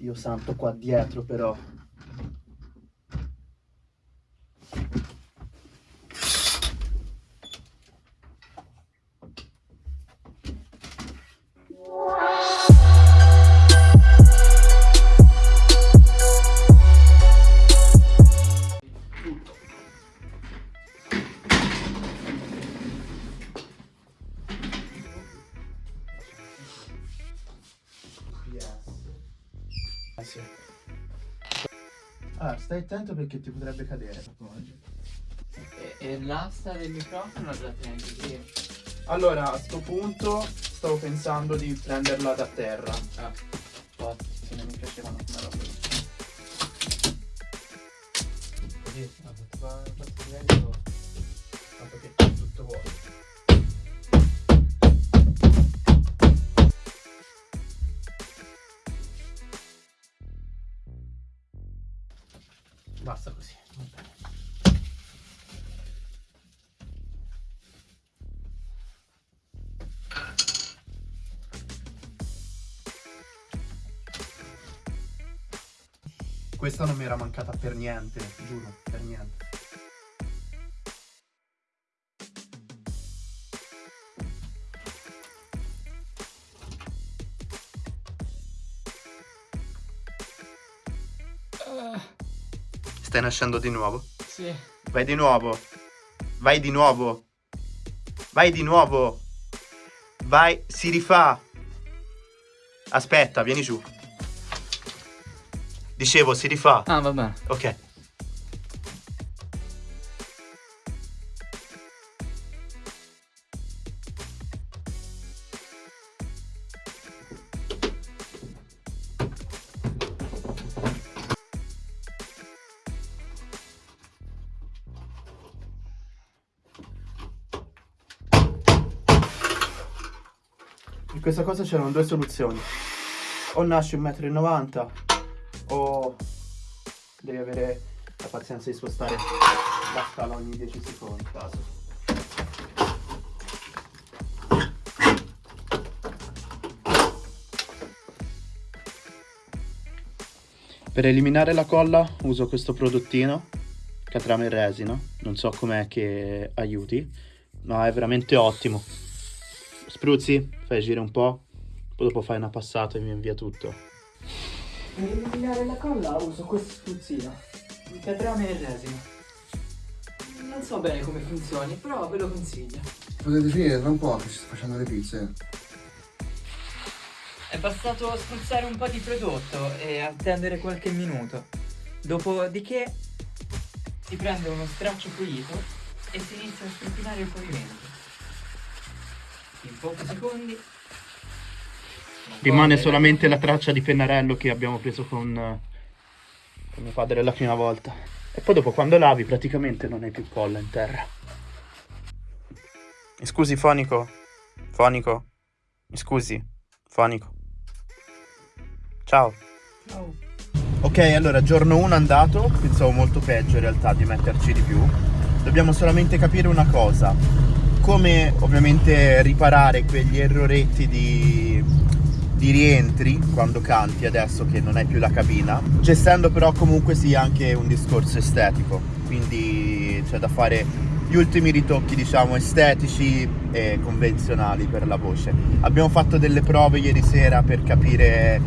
Dio santo qua dietro però. Ah, sì. Allora, stai attento perché ti potrebbe cadere. E, e l'asta del microfono la prendi sì. Allora, a sto punto stavo pensando di prenderla da terra. Ah, Oh, se non mi piacevano come roba. così. Livello. Fatto Basta così. Questa non mi era mancata per niente, giuro, per niente. Stai nascendo di nuovo? Sì. Vai di nuovo. Vai di nuovo. Vai di nuovo. Vai, si rifà. Aspetta, vieni giù. Dicevo, si rifà. Ah, va bene. Ok. In questa cosa c'erano due soluzioni. O nasci 1,90 m o devi avere la pazienza di spostare la scala ogni 10 secondi. Caso. Per eliminare la colla uso questo prodottino catrame in resina, non so com'è che aiuti, ma è veramente ottimo. Spruzzi, fai girare un po', poi dopo fai una passata e mi invia tutto. Per eliminare la colla uso questo spruzzino. Il catrame e resina. Non so bene come funzioni, però ve lo consiglio. Potete finire tra un po' che ci sto facendo le pizze. È bastato spruzzare un po' di prodotto e attendere qualche minuto. Dopodiché si prende uno straccio pulito e si inizia a strupinare il pavimento. In pochi secondi. Rimane solamente la traccia di pennarello che abbiamo preso con, eh, con mio padre la prima volta. E poi dopo quando lavi praticamente non hai più colla in terra. Mi scusi fonico? Fonico? Mi scusi? Fonico? Ciao. Ciao. Ok, allora giorno 1 andato, pensavo molto peggio in realtà di metterci di più. Dobbiamo solamente capire una cosa, come ovviamente riparare quegli erroretti di, di rientri quando canti adesso che non hai più la cabina, gestendo però comunque sia anche un discorso estetico, quindi c'è da fare gli ultimi ritocchi diciamo estetici e convenzionali per la voce. Abbiamo fatto delle prove ieri sera per capire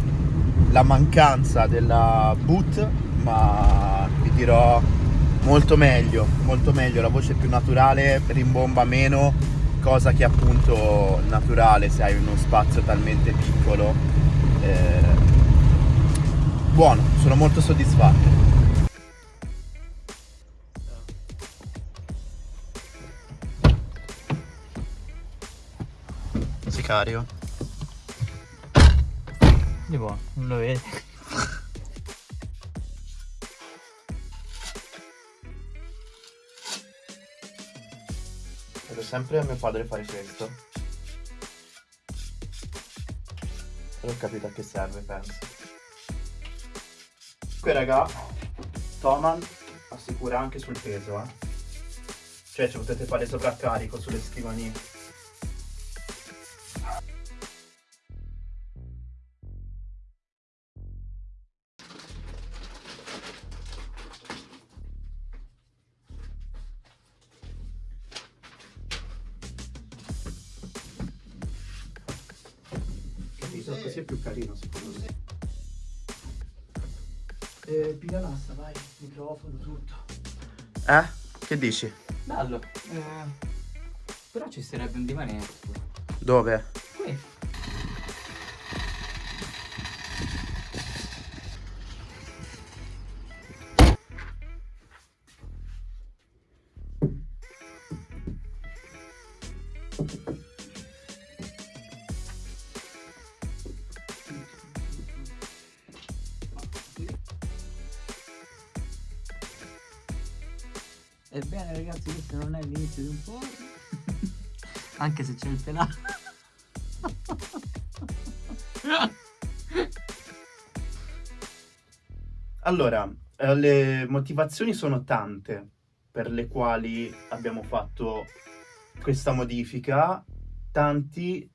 la mancanza della boot ma vi dirò molto meglio molto meglio la voce è più naturale rimbomba meno cosa che appunto naturale se hai uno spazio talmente piccolo eh, buono sono molto soddisfatto sicario Di buono, non lo vedi. Sempre a mio padre fare questo. Però ho capito a che serve, penso. Qui raga, Toman assicura anche sul peso, eh. Cioè ci potete fare sovraccarico sulle scrivanie. Microfono, tutto. Eh? Che dici? Bello. Eh, però ci sarebbe un divanetto. Dove? Ragazzi questo non è l'inizio di un porno Anche se c'è il pelato Allora, eh, le motivazioni sono tante per le quali abbiamo fatto questa modifica, tanti,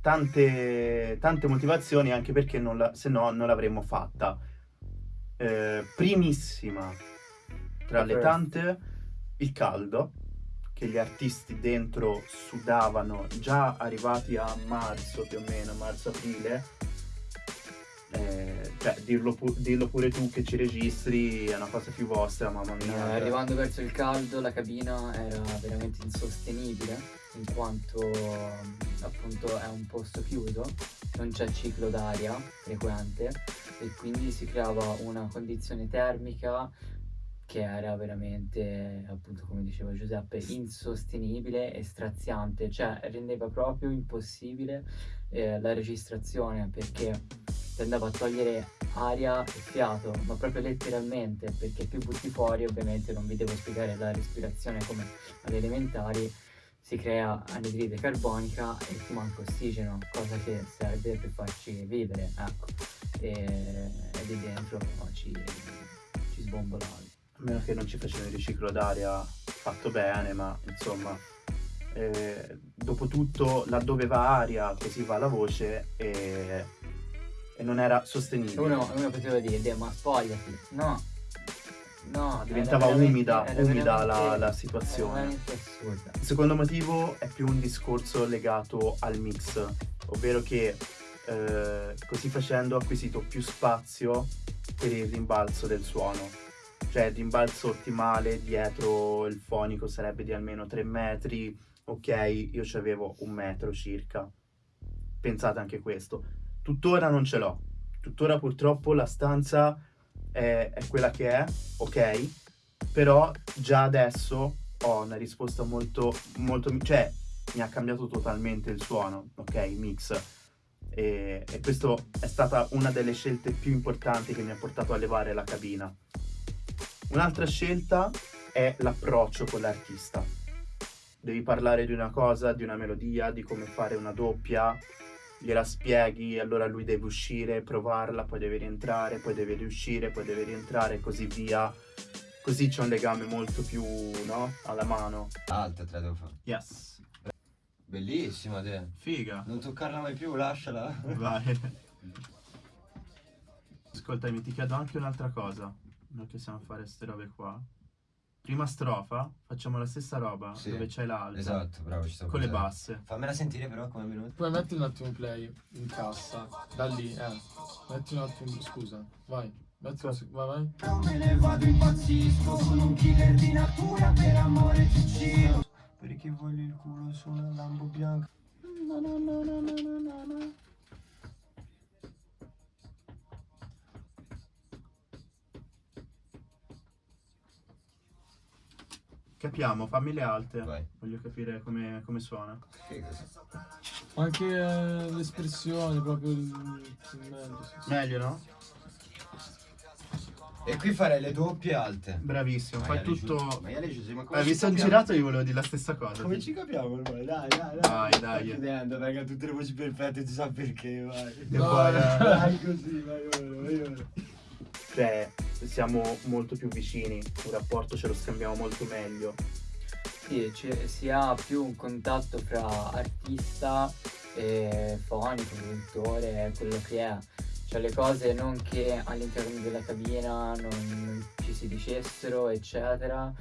tante, tante motivazioni anche perché non la- se no non l'avremmo fatta. Eh, primissima tra le tante, il caldo, che gli artisti dentro sudavano già arrivati a marzo più o meno, marzo-aprile. Eh, cioè, dirlo, pu- dirlo pure tu che ci registri è una cosa più vostra, mamma Eh, mia. cioè. arrivando verso il caldo la cabina era veramente insostenibile in quanto appunto è un posto chiuso, non c'è ciclo d'aria frequente e quindi si creava una condizione termica che era veramente, appunto come diceva Giuseppe, insostenibile e straziante, cioè rendeva proprio impossibile eh, la registrazione perché andava a togliere aria e fiato, ma proprio letteralmente, perché più butti fuori, ovviamente non vi devo spiegare la respirazione come alle elementari, si crea anidride carbonica e ti manca ossigeno, cosa che serve per farci vivere, ecco. E, e lì dentro ci, ci sbombolavi. A meno che non ci facciano il riciclo d'aria fatto bene, ma insomma, eh, dopo tutto, laddove va aria, così va la voce e, e non era sostenibile. Uno, uno poteva dire, "Deh, ma spogliati, no, no, Diventava umida, umida la- la situazione. Il secondo motivo è più un discorso legato al mix, ovvero che eh, così facendo ho acquisito più spazio per il rimbalzo del suono. Cioè rimbalzo ottimale dietro il fonico sarebbe di almeno 3 metri, ok, io ci avevo un metro circa. Pensate anche questo. Tuttora non ce l'ho. Tuttora purtroppo la stanza è, è quella che è, ok? Però già adesso ho una risposta molto, molto, cioè mi ha cambiato totalmente il suono, ok, il mix. E, e questo è stata una delle scelte più importanti che mi ha portato a levare la cabina. Un'altra scelta è l'approccio con l'artista. Devi parlare di una cosa, di una melodia, di come fare una doppia, gliela spieghi, allora lui deve uscire, provarla, poi deve rientrare, poi deve riuscire, poi deve rientrare e così via. Così c'è un legame molto più, no? Alla mano. Alta te la devo fare. Yes. Bellissima te. Figa. Non toccarla mai più, lasciala. Vai. Ascoltami, ti chiedo anche un'altra cosa. Noi che siamo a fare queste robe qua. Prima strofa, facciamo la stessa roba Sì. dove c'è l'alta. Esatto, bravo, ci sto Con le pensando. basse. Fammela sentire però come è venuto. Puoi mettere un attimo play in cassa, da lì, eh. Metti un attimo, scusa, vai. Metti un vai, vai. Me ne vado impazzisco, sono un killer di natura, per amore ci uccido. Perché voglio il culo su una lambo bianca. Capiamo, fammi le alte. Vai. Voglio capire come, come suona. Anche eh, l'espressione, proprio il, il meglio, no? E qui farei le doppie alte. Bravissimo. Fai Maiale tutto. Giu- Maiale ma come Eh, mi sono girato e io volevo dire la stessa cosa. Come ci capiamo ormai? Dai, dai, dai. Dai, dai. Sto chiudendo, raga, tutte le voci perfette, si sa perché, vai. E No, eh, Vai così, vai ora, vai ora. Cioè, siamo molto più vicini. Un rapporto ce lo scambiamo molto meglio. Sì, ci- si ha più un contatto fra artista e fonico, produttore, quello che è. Cioè le cose non che all'interno della cabina non, ci si dicessero, eccetera.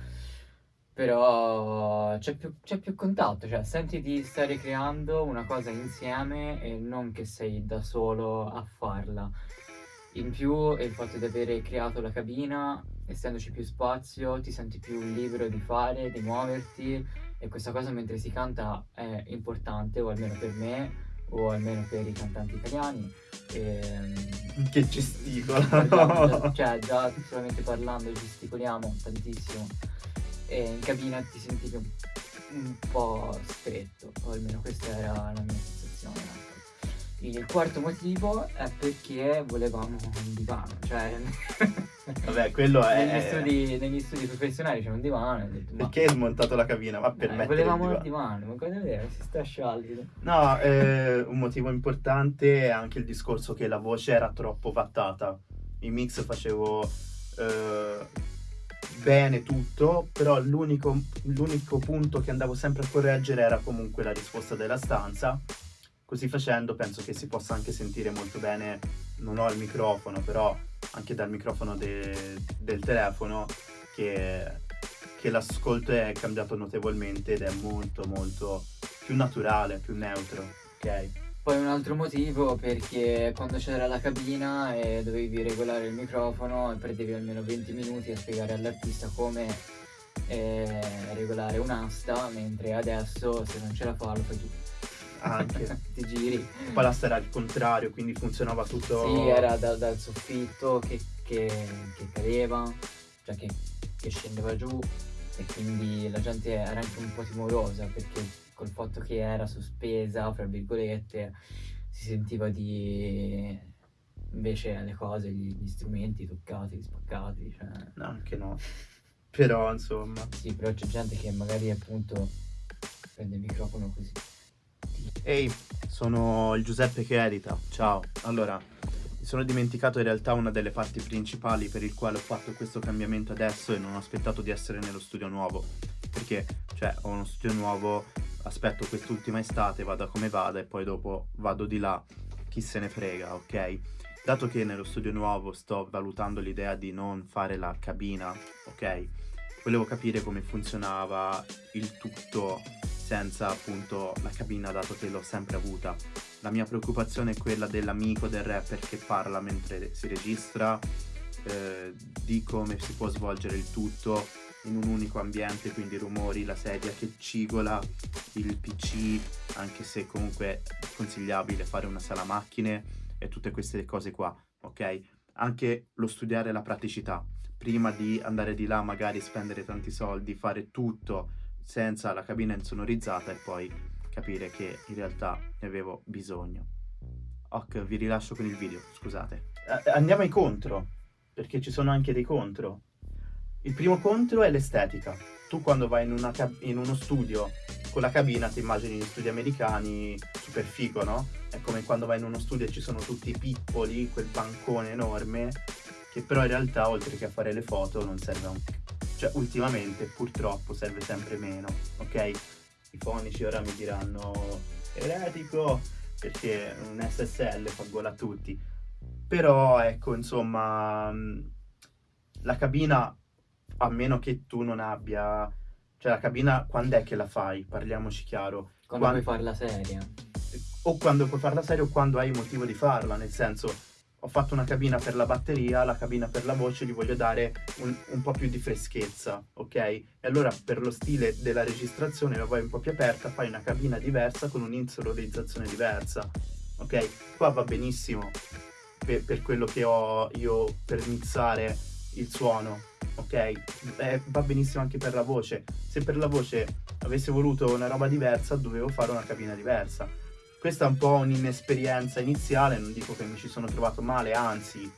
Però c'è più, più contatto, cioè senti di stare creando una cosa insieme e non che sei da solo a farla. In più il fatto di avere creato la cabina, essendoci più spazio, ti senti più libero di fare, di muoverti e questa cosa mentre si canta è importante, o almeno per me, o almeno per i cantanti italiani. Ehm, Che gesticola. cioè già solamente parlando gesticoliamo tantissimo e in cabina ti sentivi un, un po' stretto, o almeno questa era la mia sensazione. Il quarto motivo è perché volevamo un divano, cioè Vabbè, quello è... negli, studi, negli studi professionali c'è un divano e detto Perché hai smontato la cabina? Ma per eh, volevamo il divano. divano, ma cosa vedere, si sta sciallido. No, eh, un motivo importante è anche il discorso che la voce era troppo vattata. In mix facevo eh, bene tutto, però l'unico, l'unico punto che andavo sempre a correggere era comunque la risposta della stanza. Così facendo penso che si possa anche sentire molto bene, non ho il microfono, però anche dal microfono de- del telefono che, che l'ascolto è cambiato notevolmente ed è molto molto più naturale, più neutro, ok? Poi un altro motivo perché quando c'era la cabina e dovevi regolare il microfono perdevi almeno 20 minuti a spiegare all'artista come eh, regolare un'asta, mentre adesso se non ce la fa lo fai tu. Anche. Ti giri. Poi la era al contrario, quindi funzionava tutto... Sì, era da- dal soffitto che, che- che cadeva, cioè che, che scendeva giù e quindi la gente era anche un po' timorosa perché col fatto che era sospesa, fra virgolette, si sentiva di invece le cose, gli, gli strumenti toccati, spaccati, cioè No, anche no. Però, insomma... sì, però c'è gente che magari appunto prende il microfono così. Ehi, sono il Giuseppe che edita. Ciao. Allora, mi sono dimenticato in realtà una delle parti principali per il quale ho fatto questo cambiamento adesso e non ho aspettato di essere nello studio nuovo. Perché, cioè, ho uno studio nuovo, aspetto quest'ultima estate, vada come vada e poi dopo vado di là. Chi se ne frega, ok? Dato che nello studio nuovo sto valutando l'idea di non fare la cabina, ok? Volevo capire come funzionava il tutto senza appunto la cabina dato che l'ho sempre avuta. La mia preoccupazione è quella dell'amico del rapper che parla mentre si registra, eh, di come si può svolgere il tutto in un unico ambiente, quindi rumori, la sedia che cigola, il PC, anche se comunque è consigliabile fare una sala macchine e tutte queste cose qua, ok? Anche lo studiare la praticità, prima di andare di là magari spendere tanti soldi, fare tutto senza la cabina insonorizzata e poi capire che in realtà ne avevo bisogno. Ok, vi rilascio con il video, scusate. Andiamo ai contro, perché ci sono anche dei contro. Il primo contro è l'estetica. Tu quando vai in, in uno studio con la cabina ti immagini gli studi americani super figo, no? È come quando vai in uno studio e ci sono tutti i pippoli, quel bancone enorme, che però in realtà oltre che a fare le foto non serve a un... Cioè ultimamente purtroppo serve sempre meno, ok? I fonici ora mi diranno eretico perché un SSL fa gola a tutti. Però ecco, insomma, mh, la cabina, a meno che tu non abbia... Cioè la cabina, quando è che la fai? Parliamoci chiaro. Quando Quando- puoi farla seria. o quando puoi farla seria o quando hai motivo di farla, nel senso ho fatto una cabina per la batteria, la cabina per la voce, gli voglio dare un, un po' più di freschezza, ok? E allora per lo stile della registrazione la vuoi un po' più aperta, fai una cabina diversa con un'insonorizzazione diversa, ok? Qua va benissimo per, per quello che ho io per mixare il suono, ok? Eh, va benissimo anche per la voce. Se per la voce avessi voluto una roba diversa, dovevo fare una cabina diversa. Questa è un po' un'inesperienza iniziale, non dico che mi ci sono trovato male, anzi,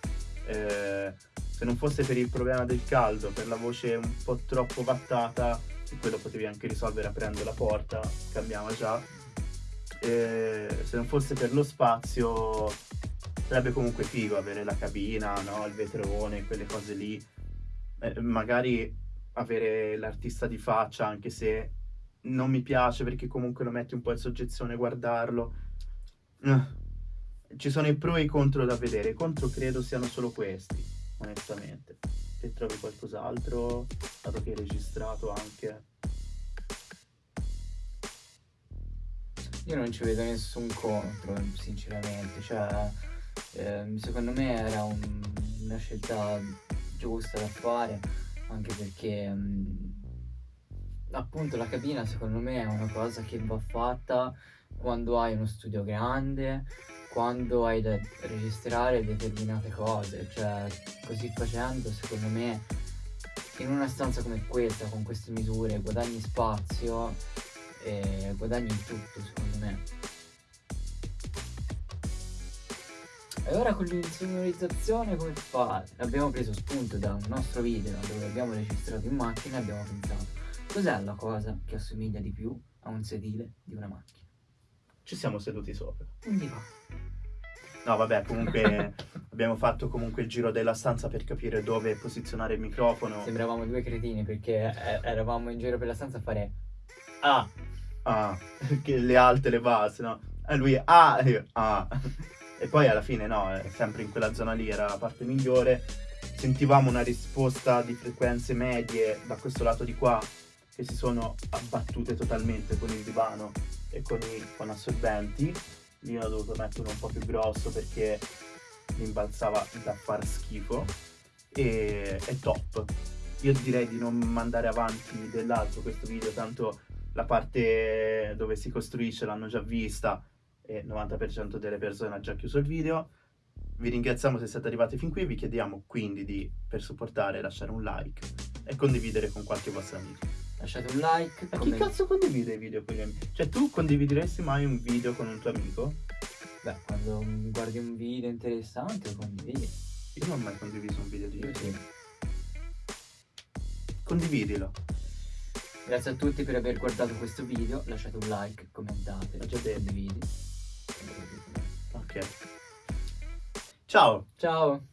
eh, se non fosse per il problema del caldo, per la voce un po' troppo vattata, quello potevi anche risolvere aprendo la porta, cambiava già. Eh, se non fosse per lo spazio, sarebbe comunque figo avere la cabina, no? il vetrone, quelle cose lì. Eh, magari avere l'artista di faccia, anche se non mi piace perché comunque lo metti un po' in soggezione guardarlo. Eh, Ci sono i pro e i contro da vedere. I contro credo siano solo questi, onestamente. se trovi qualcos'altro, dato che hai registrato anche. Io non ci vedo nessun contro, sinceramente. Cioè, ehm, secondo me era un- una scelta giusta da fare, anche perché mm, appunto la cabina secondo me è una cosa che va fatta quando hai uno studio grande, quando hai da registrare determinate cose. Cioè, così facendo, secondo me, in una stanza come questa, con queste misure, guadagni spazio e guadagni tutto, secondo me. E ora con l'insonorizzazione come fate? Abbiamo preso spunto da un nostro video dove abbiamo registrato in macchina e abbiamo pensato cos'è la cosa che assomiglia di più a un sedile di una macchina? Ci siamo seduti sopra. Un divano. No, vabbè, comunque abbiamo fatto comunque il giro della stanza per capire dove posizionare il microfono. Sembravamo due cretini perché eh, eravamo in giro per la stanza a fare Ah, Ah, che le alte, le basse, no? E lui, ah, e io, ah. E poi alla fine, no, eh, sempre in quella zona lì era la parte migliore. Sentivamo una risposta di frequenze medie da questo lato di qua che si sono abbattute totalmente con il divano e con i con assorbenti. Lì ho dovuto mettere un po' più grosso perché mi imbalzava da far schifo. E è top. Io direi di non mandare avanti dell'altro questo video, tanto la parte dove si costruisce l'hanno già vista e il 90% delle persone ha già chiuso il video. Vi ringraziamo se siete arrivati fin qui, vi chiediamo quindi di, per supportare, lasciare un like e condividere con qualche vostro amico. Lasciate un like. Ma chi comment- cazzo condivide i video con gli amici? Cioè tu condivideresti mai un video con un tuo amico? Beh, quando guardi un video interessante lo condividi. Io non ho mai condiviso un video di Io YouTube. sì. Condividilo. Grazie a tutti per aver guardato questo video. Lasciate un like, commentate, condividi. Ok. Ciao! Ciao!